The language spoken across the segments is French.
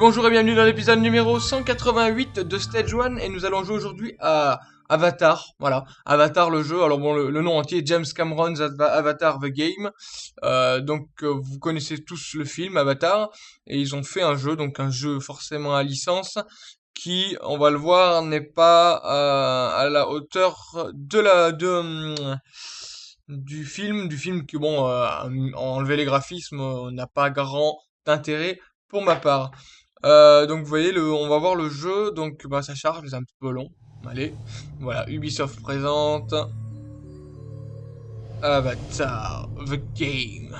Bonjour et bienvenue dans l'épisode numéro 188 de Stage 1 et nous allons jouer aujourd'hui à Avatar, voilà, Avatar le jeu, alors bon, le, nom entier James Cameron's Avatar the Game, euh, donc euh, vous connaissez tous le film Avatar, et ils ont fait un jeu, donc un jeu forcément à licence, qui, on va le voir, n'est pas euh, à la hauteur de la... de du film, du film qui, bon, enlever les graphismes n'a pas grand intérêt pour ma part. Euh, donc vous voyez, le, on va voir le jeu, donc bah, ça charge, c'est un petit peu long. Allez, voilà, Ubisoft présente. Avatar, the game.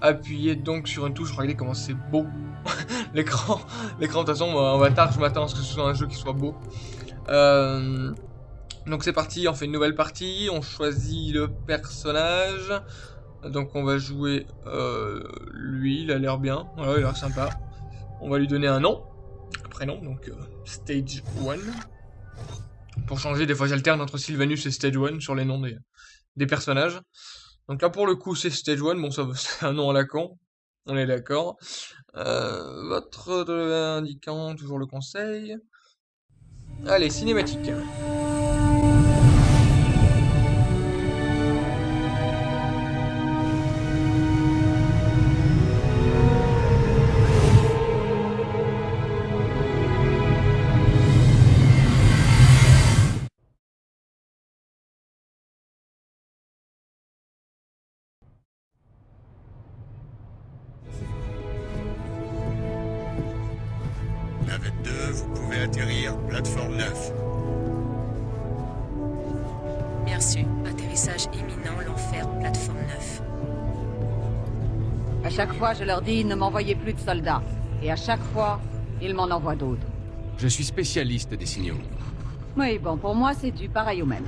Appuyez donc sur une touche, regardez comment c'est beau. l'écran, l'écran de toute façon, Avatar, je m'attends à ce que ce soit un jeu qui soit beau. Euh, donc c'est parti, on fait une nouvelle partie, on choisit le personnage. Donc on va jouer lui, il a l'air bien, voilà, il a l'air sympa. On va lui donner un nom, un prénom, donc euh, Stage 1. Pour changer, des fois j'alterne entre Sylvanus et Stage 1 sur les noms des, personnages. Donc là pour le coup c'est Stage 1, bon ça c'est un nom à la con, on est d'accord. Euh, votre indiquant toujours le conseil. Allez, cinématique. À chaque fois, je leur dis, ne m'envoyez plus de soldats. Et à chaque fois, ils m'en envoient d'autres. Je suis spécialiste des signaux. Oui, bon, pour moi, c'est du pareil au même.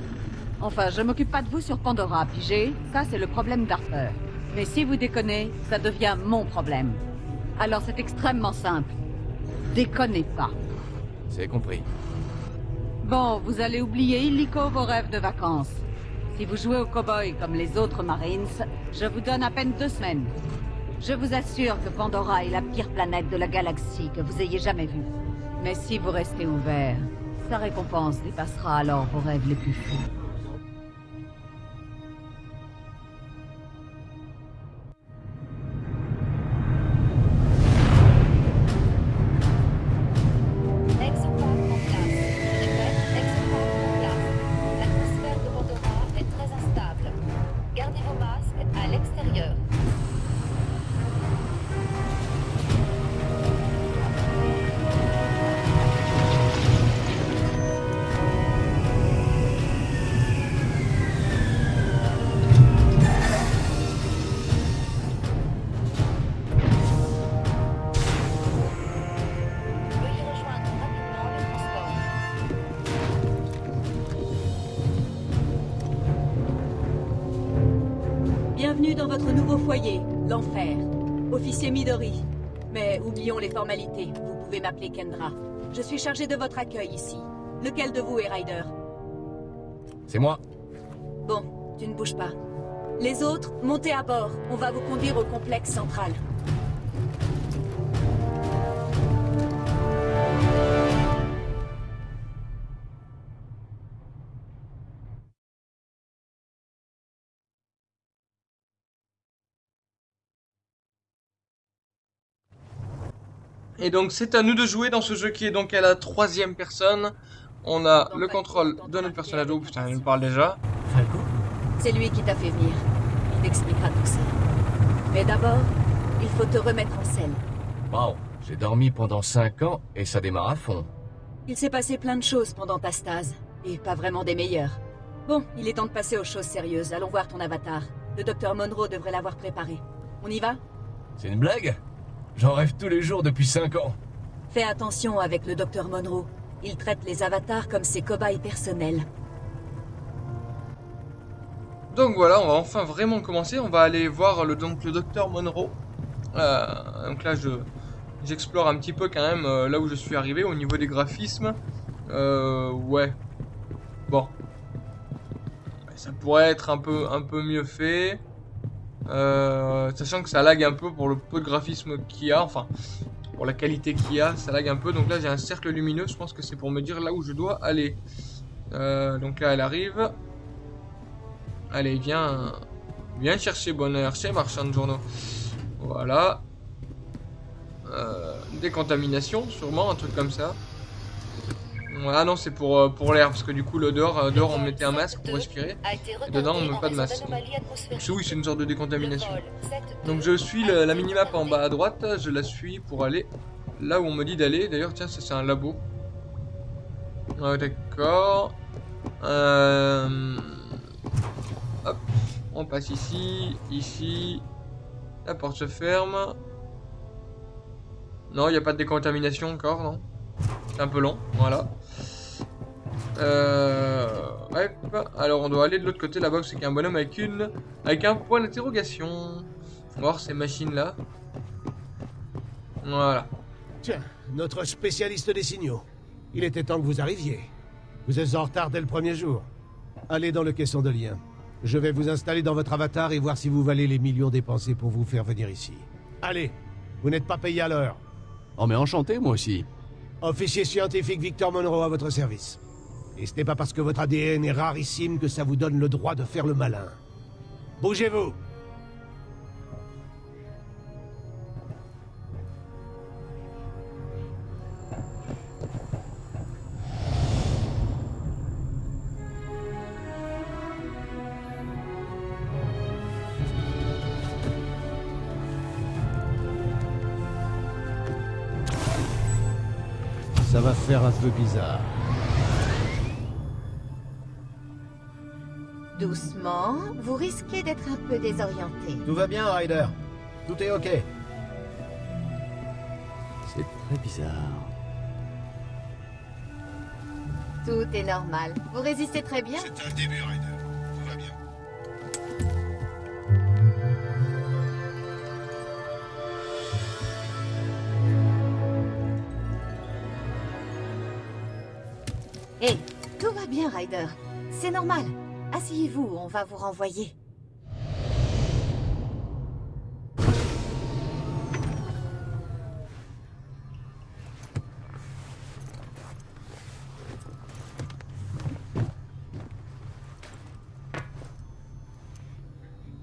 Enfin, je m'occupe pas de vous sur Pandora, pigé Ça, c'est le problème d'Harper. Mais si vous déconnez, ça devient mon problème. Alors c'est extrêmement simple. Déconnez pas. C'est compris. Bon, vous allez oublier illico vos rêves de vacances. Si vous jouez au cowboy comme les autres Marines, je vous donne à peine deux semaines. Je vous assure que Pandora est la pire planète de la galaxie que vous ayez jamais vue. Mais si vous restez ouvert, sa récompense dépassera alors vos rêves les plus fous. Foyer, l'enfer. Officier Midori. Mais oublions les formalités, vous pouvez m'appeler Kendra. Je suis chargé de votre accueil ici. Lequel de vous est Ryder C'est moi. Bon, tu ne bouges pas. Les autres, montez à bord. On va vous conduire au complexe central. Et donc c'est à nous de jouer dans ce jeu qui est donc à la troisième personne. On a le contrôle de notre personnage. Oh putain, il me parle déjà. C'est lui qui t'a fait venir. Il t'expliquera tout ça. Mais d'abord, il faut te remettre en scène. Wow, j'ai dormi pendant 5 ans et ça démarre à fond. Il s'est passé plein de choses pendant ta stase, et pas vraiment des meilleures. Bon, il est temps de passer aux choses sérieuses. Allons voir ton avatar. Le docteur Monroe devrait l'avoir préparé. On y va? C'est une blague? J'en rêve tous les jours depuis 5 ans. Fais attention avec le docteur Monroe. Il traite les avatars comme ses cobayes personnels. Donc voilà, on va enfin vraiment commencer. On va aller voir le, donc, le docteur Monroe. Euh, donc là, je j'explore un petit peu quand même euh, là où je suis arrivé au niveau des graphismes. Euh, ouais. Bon. Ça pourrait être un peu, un peu mieux fait. Euh, sachant que ça lag un peu pour le peu de graphisme qu'il y a. Enfin, pour la qualité qu'il y a, ça lag un peu. Donc là, j'ai un cercle lumineux. Je pense que c'est pour me dire là où je dois aller. Euh, donc là, elle arrive. Allez, viens, viens chercher bonheur chez marchand de journaux. Voilà. Euh, décontamination, sûrement, un truc comme ça. Ah non, c'est pour, euh, pour l'air, parce que du coup, l'odeur, euh, dehors, on mettait un masque pour respirer. Et dedans, on met pas de masque. Donc oui, c'est une sorte de décontamination. Donc je suis le- la minimap en bas à droite, je la suis pour aller là où on me dit d'aller. D'ailleurs, tiens, ça c'est un labo. Ouais, d'accord. Euh... Hop, on passe ici, ici. La porte se ferme. Non, il n'y a pas de décontamination encore, non C'est un peu long, voilà. Euh... hop. Alors on doit aller de l'autre côté là-bas, c'est qu'il y a un bonhomme avec une... Avec un point d'interrogation. On va voir ces machines-là. Voilà. Tiens, notre spécialiste des signaux. Il était temps que vous arriviez. Vous êtes en retard dès le premier jour. Allez dans le caisson de lien. Je vais vous installer dans votre avatar et voir si vous valez les millions dépensés pour vous faire venir ici. Allez, vous n'êtes pas payé à l'heure. Oh mais enchanté moi aussi. Officier scientifique Victor Monroe à votre service. Et ce n'est pas parce que votre ADN est rarissime que ça vous donne le droit de faire le malin. Bougez-vous Ça va faire un peu bizarre. Doucement, vous risquez d'être un peu désorienté. Tout va bien, Ryder. Tout est ok. C'est très bizarre. Tout est normal. Vous résistez très bien? C'est un début, Ryder. Tout va bien. Hé, tout va bien, Ryder. C'est normal. Asseyez-vous, on va vous renvoyer.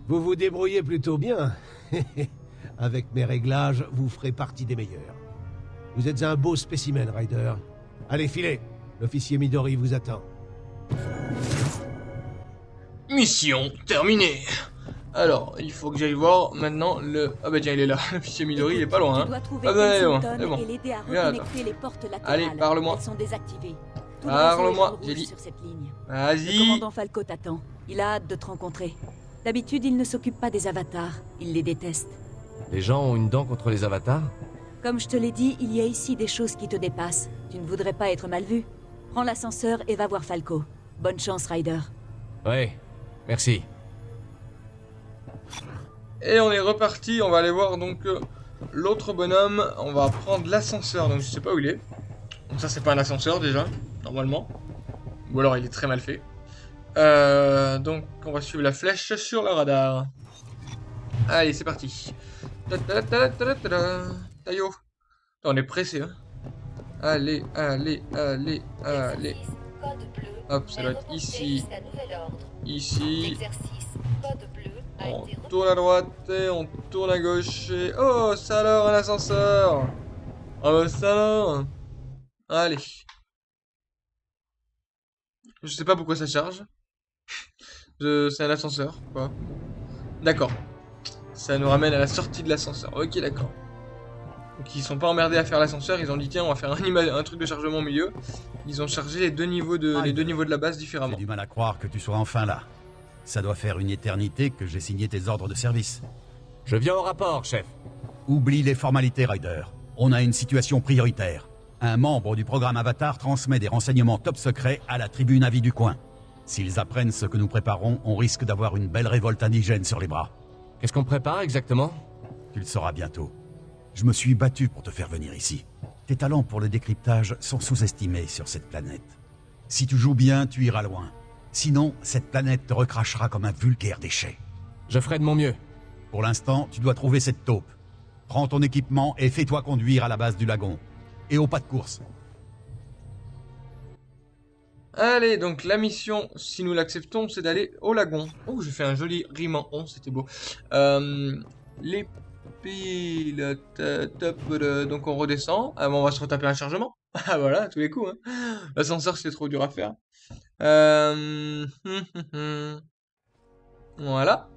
Vous vous débrouillez plutôt bien. Avec mes réglages, vous ferez partie des meilleurs. Vous êtes un beau spécimen, Ryder. Allez, filez L'officier Midori vous attend. Mission terminée. Alors, il faut que j'aille voir maintenant le... Ah bah tiens, il est là. L'officier Midori, il est pas loin. Hein. Ah bah, c'est bon, bon. Allez, parle-moi. Le Parle-moi, j'ai dit. sur cette ligne. Le Vas-y. commandant Falco t'attend. Il a hâte de te rencontrer. D'habitude, il ne s'occupe pas des avatars. Il les déteste. Les gens ont une dent contre les avatars? Comme je te l'ai dit, il y a ici des choses qui te dépassent. Tu ne voudrais pas être mal vu. Prends l'ascenseur et va voir Falco. Bonne chance, Ryder. Ouais, merci. Et on est reparti, on va aller voir donc euh, l'autre bonhomme. On va prendre l'ascenseur, donc je sais pas où il est. Donc ça c'est pas un ascenseur déjà, normalement. Ou alors il est très mal fait. Euh, donc on va suivre la flèche sur le radar. Allez, c'est parti. Taillot. Putain, On est pressé, hein. Allez, allez, allez, allez. Hop, ça doit être ici. Ici. On tourne à droite et on tourne à gauche et... Oh, ça alors, un ascenseur Ah bah ça alors Allez. Je sais pas pourquoi ça charge. Je... C'est un ascenseur, quoi. D'accord. Ça nous ramène à la sortie de l'ascenseur. Ok, d'accord. Donc ils sont pas emmerdés à faire l'ascenseur, ils ont dit tiens on va faire un, truc de chargement au milieu. Ils ont chargé les deux niveaux de, les deux niveaux de la base J'ai différemment. du mal à croire que tu sois enfin là. Ça doit faire une éternité que j'ai signé tes ordres de service. Je viens au rapport, chef. Oublie les formalités, Ryder. On a une situation prioritaire. Un membre du programme Avatar transmet des renseignements top secrets à la tribune avis du coin. S'ils apprennent ce que nous préparons, on risque d'avoir une belle révolte indigène sur les bras. Qu'est-ce qu'on prépare exactement? Tu le sauras bientôt. Je me suis battu pour te faire venir ici. Tes talents pour le décryptage sont sous-estimés sur cette planète. Si tu joues bien, tu iras loin. Sinon, cette planète te recrachera comme un vulgaire déchet. Je ferai de mon mieux. Pour l'instant, tu dois trouver cette taupe. Prends ton équipement et fais-toi conduire à la base du lagon. Et au pas de course. Allez, donc la mission, si nous l'acceptons, c'est d'aller au lagon. Oh, j'ai fait un joli rime en on, c'était beau. Euh, les top, euh, donc on redescend. Ah bon, on va se retaper un chargement. Ah voilà, à tous les coups. Hein. L'ascenseur, c'est trop dur à faire. Euh... Voilà.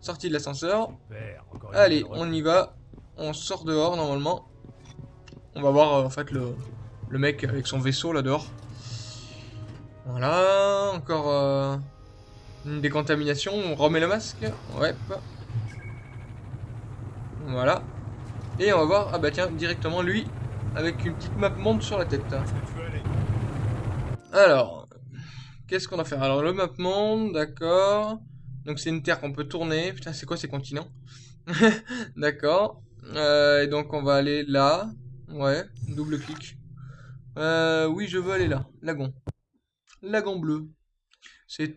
Sortie de l'ascenseur. Allez, on y va. On sort dehors, normalement. On va voir, en fait, le, le mec avec son vaisseau, là, dehors. Voilà, encore euh, une décontamination, on remet le masque, ouais. Voilà. Et on va voir, ah bah tiens, directement lui, avec une petite map monde sur la tête. Alors, qu'est-ce qu'on va faire? Alors le map monde, d'accord. Donc c'est une terre qu'on peut tourner. Putain, c'est quoi ces continents? D'accord. Euh, et donc on va aller là. Ouais, double clic. Euh, oui, je veux aller là, lagon. Lagon bleu. C'est.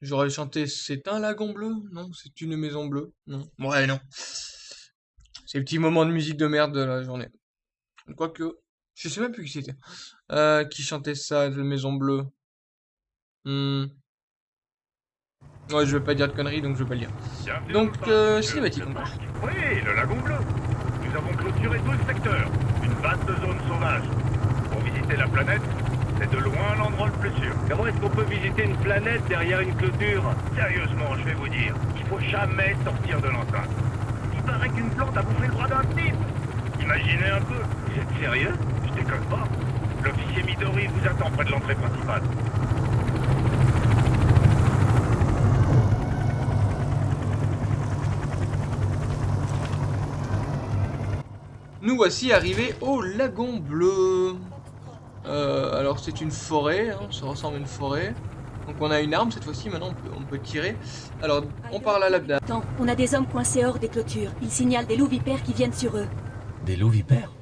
J'aurais chanté C'est un lagon bleu? Non, c'est une maison bleue? Non. Ouais, non. C'est le petit moment de musique de merde de la journée. Quoique. Je sais même plus qui c'était. Euh, qui chantait ça, la maison bleue. Hmm. Ouais, je vais pas dire de conneries, donc je vais pas le dire. Donc, euh, cinématique. Oui, le lagon bleu. Nous avons clôturé tout le secteur. Une vaste zone sauvage. Pour visiter la planète, c'est de loin l'endroit le plus sûr. Comment est-ce qu'on peut visiter une planète derrière une clôture? Sérieusement, je vais vous dire, il faut jamais sortir de l'enceinte. Paraît qu'une plante a bouffé le bras d'un type. Imaginez un peu. Vous êtes sérieux? Je déconne pas. L'officier Midori vous attend près de l'entrée principale. Nous voici arrivés au lagon bleu. Euh, alors c'est une forêt, hein, ça ressemble à une forêt. Donc on a une arme cette fois-ci, maintenant on peut, on peut, tirer. Alors on parle à l'abda. Attends, on a des hommes coincés hors des clôtures. Ils signalent des loups vipères qui viennent sur eux. Des loups vipères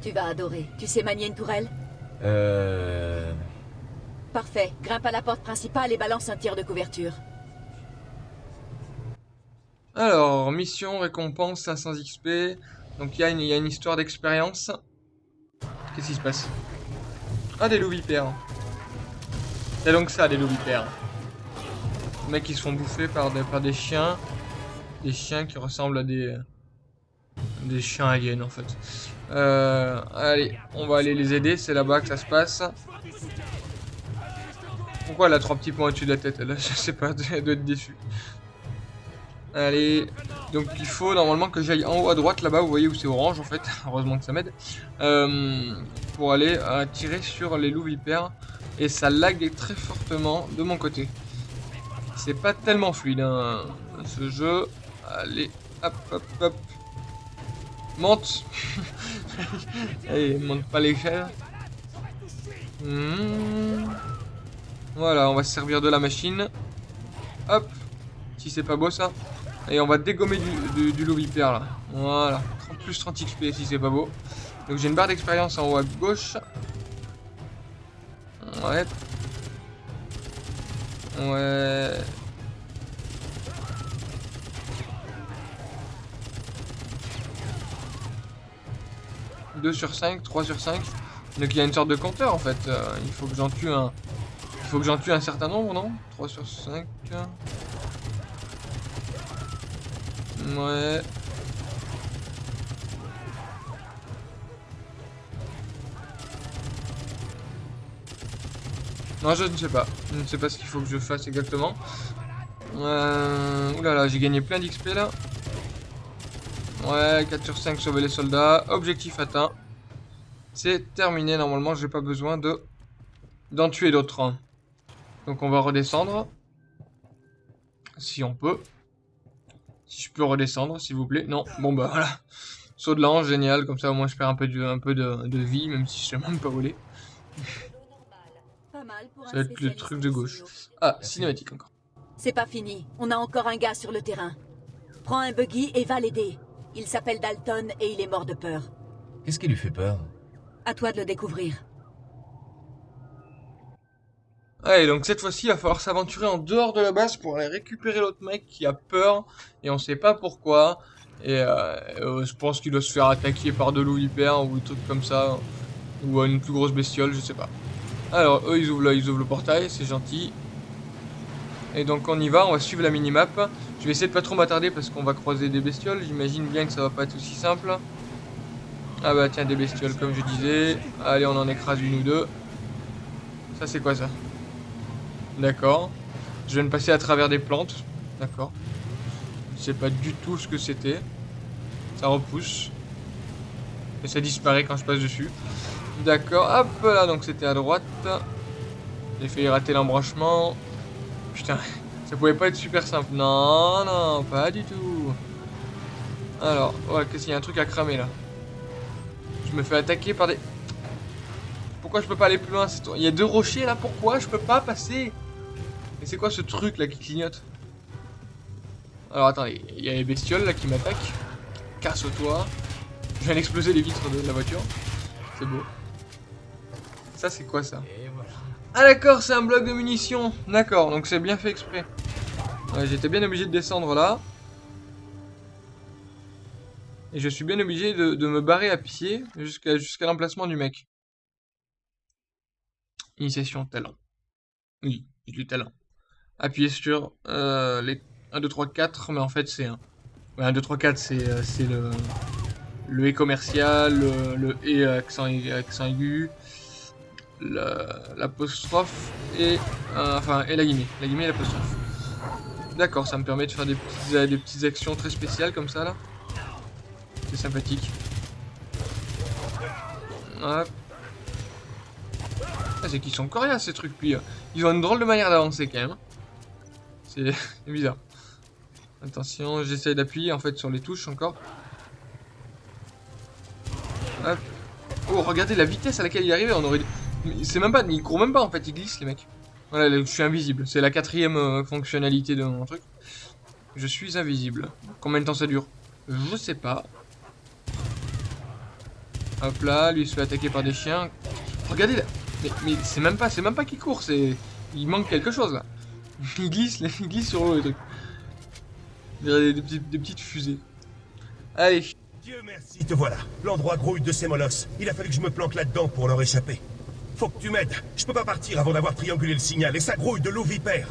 Tu vas adorer. Tu sais manier une tourelle Euh... Parfait. Grimpe à la porte principale et balance un tir de couverture. Alors, mission, récompense, 500 XP. Donc il y, y, a une histoire d'expérience. Qu'est-ce qui se passe? Ah, des loups vipères. C'est donc ça, des loups vipères. Les mecs qui se font bouffer par des, chiens. Des chiens qui ressemblent à des... Des chiens aliens, en fait. Euh, allez, on va aller les aider. C'est là-bas que ça se passe. Pourquoi elle a trois petits points au-dessus de la tête elle, Je sais pas, elle doit être déçue. Allez, donc il faut normalement que j'aille en haut à droite là-bas, vous voyez où c'est orange en fait, heureusement que ça m'aide, euh, pour aller euh, tirer sur les loups vipères, et ça lag très fortement de mon côté. C'est pas tellement fluide hein, ce jeu, allez, hop hop hop, monte, allez, monte pas l'échelle. Mmh. Voilà, on va se servir de la machine, hop, si c'est pas beau ça. Et on va dégommer du, du, du loup là. Voilà. 30 plus 30 XP si c'est pas beau. Donc j'ai une barre d'expérience en haut à gauche. Ouais. Ouais. « 2 sur 5, 3 sur 5. Donc il y a une sorte de compteur en fait. Euh, il faut que j'en tue un. Il faut que j'en tue un certain nombre, non? 3 sur 5. Ouais. Non, je ne sais pas. Je ne sais pas ce qu'il faut que je fasse exactement. Euh... Oulala, j'ai gagné plein d'XP là. Ouais, 4 sur 5, sauver les soldats. Objectif atteint. C'est terminé, normalement, j'ai pas besoin de d'en tuer d'autres. Donc on va redescendre. Si on peut. Si je peux redescendre, s'il vous plaît. Non, bon bah voilà. Saut de l'ange, génial. Comme ça, au moins, je perds un peu de, vie, même si je sais même pas voler. Ça va être le truc de gauche. Ah, cinématique encore. C'est pas fini. On a encore un gars sur le terrain. Prends un buggy et va l'aider. Il s'appelle Dalton et il est mort de peur. Qu'est-ce qui lui fait peur? À toi de le découvrir. Ouais, donc cette fois-ci, il va falloir s'aventurer en dehors de la base pour aller récupérer l'autre mec qui a peur et on sait pas pourquoi. Et euh, euh, je pense qu'il doit se faire attaquer par de loups hyper ou des trucs comme ça. Ou une plus grosse bestiole, je sais pas. Alors, eux, ils ouvrent, ils ouvrent le portail, c'est gentil. Et donc, on y va, on va suivre la minimap. Je vais essayer de pas trop m'attarder parce qu'on va croiser des bestioles. J'imagine bien que ça va pas être aussi simple. Ah bah tiens, des bestioles, comme je disais. Allez, on en écrase une ou deux. Ça, c'est quoi ça? D'accord. Je viens de passer à travers des plantes. D'accord. Je sais pas du tout ce que c'était. Ça repousse. Et ça disparaît quand je passe dessus. D'accord. Hop là, donc c'était à droite. J'ai failli rater l'embranchement. Putain, ça pouvait pas être super simple. Non, non, pas du tout. Alors, ouais, qu'est-ce qu'il y a un truc à cramer là? Je me fais attaquer par des... Pourquoi je peux pas aller plus loin Il y a deux rochers là, pourquoi je peux pas passer? Et c'est quoi ce truc là qui clignote? Alors attendez, il y a les bestioles là qui m'attaquent. Casse-toi. Je viens d'exploser les vitres de la voiture. C'est beau. Ça c'est quoi ça Ah d'accord, c'est un bloc de munitions. D'accord, donc c'est bien fait exprès. Ouais, J'étais bien obligé de descendre là. Et je suis bien obligé de, de me barrer à pied jusqu'à jusqu'à l'emplacement du mec. Initiation talent. Oui, du talent. Appuyez sur euh, les 1, 2, 3, 4, mais en fait c'est un. Ouais, 1, 2, 3, 4, c'est c'est le, le E commercial, le, le E accent, accent aigu, l'apostrophe et, euh, enfin, et la guillemets. La guillemets et l'apostrophe. D'accord, ça me permet de faire des petites, euh, des petites actions très spéciales comme ça là. C'est sympathique. Ah, c'est qu'ils sont coriaces ces trucs, puis euh, ils ont une drôle de manière d'avancer quand même. C'est bizarre. Attention, j'essaye d'appuyer en fait sur les touches encore. Oh, regardez la vitesse à laquelle il est arrivé, on aurait... C'est même pas, il court même pas en fait, il glisse les mecs. Voilà, là, je suis invisible, c'est la quatrième euh, fonctionnalité de mon truc. Je suis invisible. Combien de temps ça dure? Je sais pas. Hop là, lui se fait attaquer par des chiens. Regardez là. Mais, c'est même pas, c'est même pas qu'il court, c'est. Il manque quelque chose là. Il glisse, il glisse sur l'eau. On dirait Des, des des petites fusées. Allez. Dieu merci, te voilà. L'endroit grouille de ces molosses. Il a fallu que je me planque là-dedans pour leur échapper. Faut que tu m'aides. Je peux pas partir avant d'avoir triangulé le signal et ça grouille de loup vipère.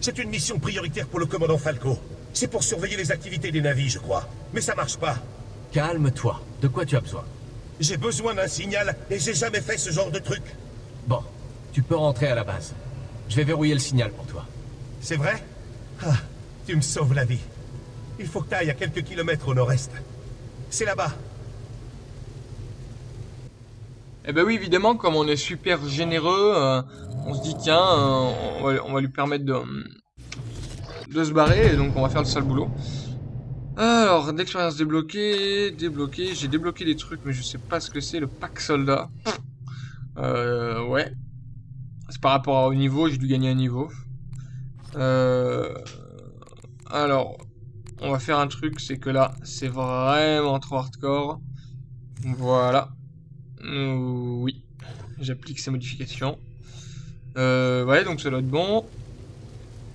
C'est une mission prioritaire pour le commandant Falco. C'est pour surveiller les activités des navires, je crois. Mais ça marche pas. Calme-toi. De quoi tu as besoin? J'ai besoin d'un signal et j'ai jamais fait ce genre de truc. Bon, tu peux rentrer à la base. Je vais verrouiller le signal pour toi. C'est vrai? Ah, tu me sauves la vie. Il faut que t'ailles à quelques kilomètres au nord-est. C'est là-bas. Eh ben oui, évidemment, comme on est super généreux, euh, on se dit tiens, euh, on, va, lui permettre de, de se barrer, et donc on va faire le sale boulot. Alors, d'expérience débloquée, débloqué, j'ai débloqué des trucs, mais je sais pas ce que c'est, le pack soldat. Euh, ouais. C'est par rapport au niveau, j'ai dû gagner un niveau. Euh, alors, on va faire un truc, c'est que là, c'est vraiment trop hardcore. Voilà. Euh, oui, j'applique ces modifications. Euh, ouais, donc ça doit être bon.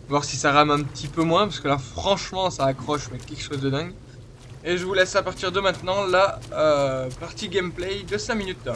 Voir si ça rame un petit peu moins, parce que là, franchement, ça accroche, mais quelque chose de dingue. Et je vous laisse à partir de maintenant la euh, partie gameplay de 5 minutes.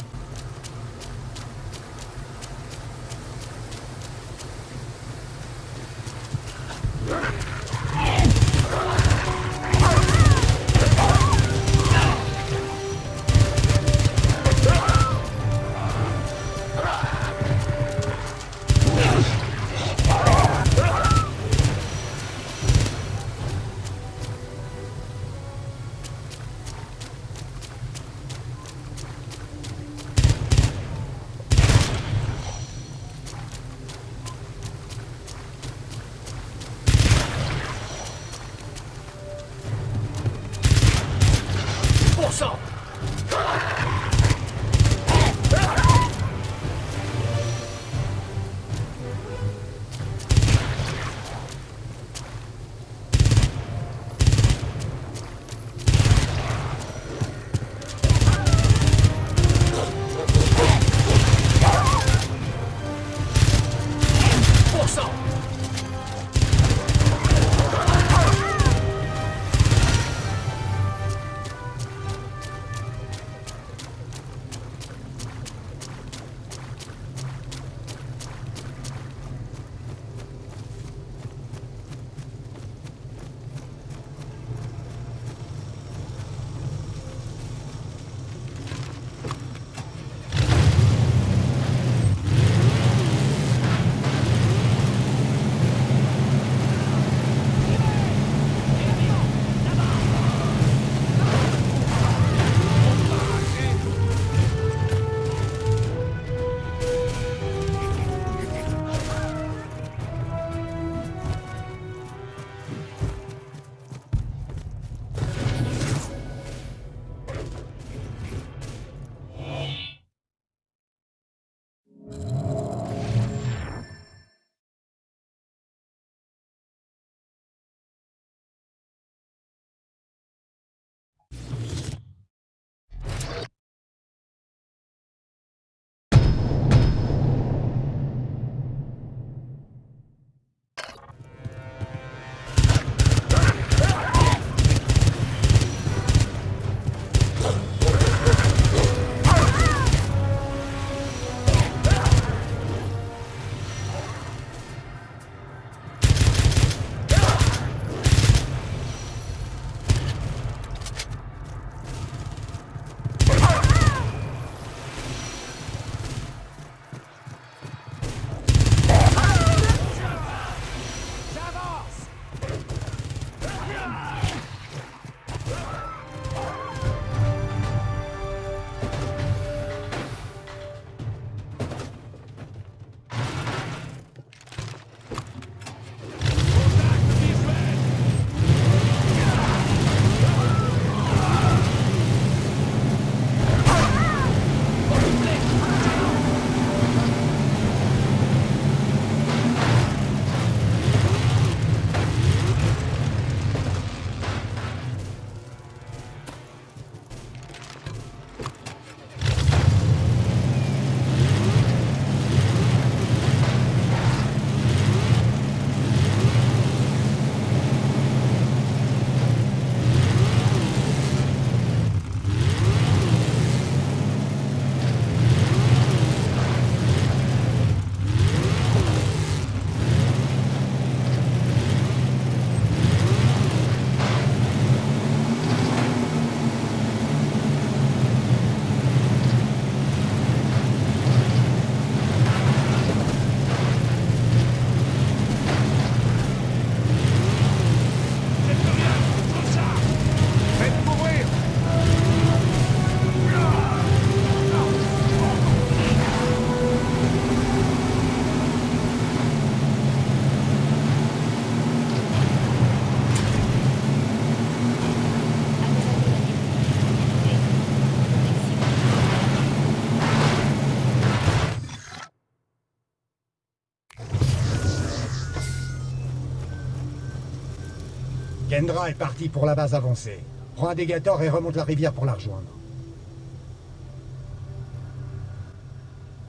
Est parti pour la base avancée. Prends un dégator et remonte la rivière pour la rejoindre.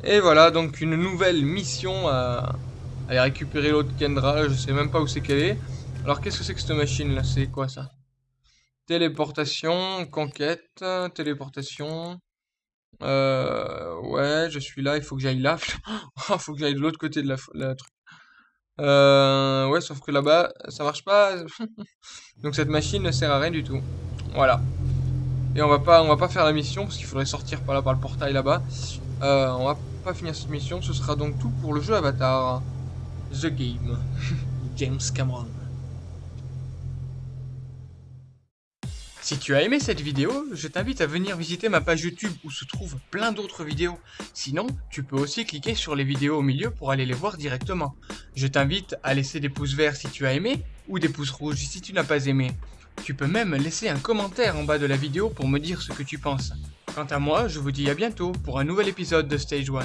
Et voilà, donc une nouvelle mission à aller récupérer l'autre Kendra. Je sais même pas où c'est qu'elle est. Alors, qu'est-ce que c'est que cette machine là? C'est quoi ça? Téléportation, conquête, téléportation. Euh, ouais, je suis là, il faut que j'aille là. Il faut que j'aille de l'autre côté de la, la truc. Euh, ouais, sauf que là-bas, ça marche pas. Donc cette machine ne sert à rien du tout. Voilà. Et on va pas, on faire la mission parce qu'il faudrait sortir par par le portail là-bas. Euh, on va pas finir cette mission. Ce sera donc tout pour le jeu Avatar. The Game. James Cameron. Si tu as aimé cette vidéo, je t'invite à venir visiter ma page YouTube où se trouvent plein d'autres vidéos. Sinon, tu peux aussi cliquer sur les vidéos au milieu pour aller les voir directement. Je t'invite à laisser des pouces verts si tu as aimé, ou des pouces rouges si tu n'as pas aimé. Tu peux même laisser un commentaire en bas de la vidéo pour me dire ce que tu penses. Quant à moi, je vous dis à bientôt pour un nouvel épisode de Stage 1.